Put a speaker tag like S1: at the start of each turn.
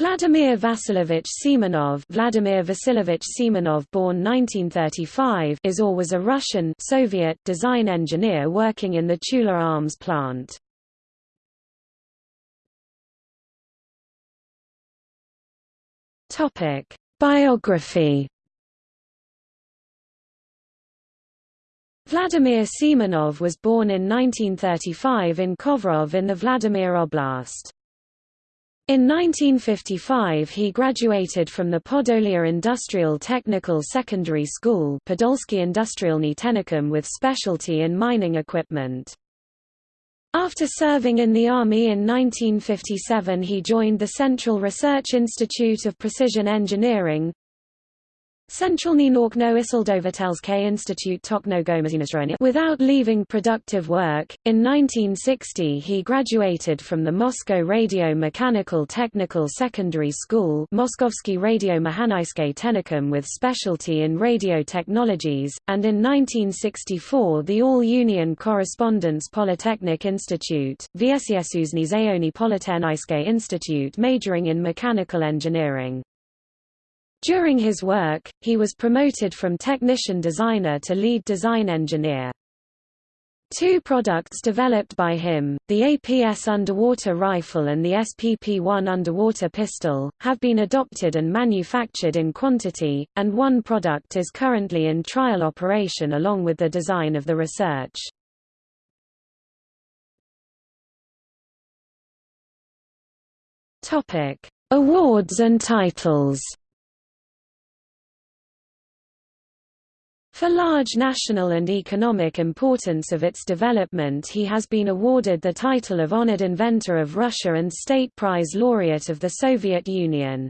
S1: Vladimir Vasilovich Semenov Vladimir Vasilovich Semenov born 1935 is or was a Russian Soviet design engineer working in the Tula arms plant. Topic: Biography Vladimir Semenov was born in 1935 in Kovrov in the Vladimir Oblast. In 1955 he graduated from the Podolia Industrial Technical Secondary School Podolsky Industrialny with specialty in mining equipment. After serving in the Army in 1957 he joined the Central Research Institute of Precision Engineering, Centralny Norkno Isildovatelske Institute Tokno Without leaving productive work, in 1960 he graduated from the Moscow Radio Mechanical Technical Secondary School Moskovsky Radio Mechanaiske Technikum with specialty in radio technologies, and in 1964 the All-Union Correspondence Polytechnic Institute, Vyesiesuzny Zayoni Institute majoring in mechanical engineering. During his work, he was promoted from technician designer to lead design engineer. Two products developed by him, the APS underwater rifle and the SPP-1 underwater pistol, have been adopted and manufactured in quantity, and one product is currently in trial operation along with the design of the research. Awards and titles For large national and economic importance of its development he has been awarded the title of Honored Inventor of Russia and State Prize Laureate of the Soviet Union.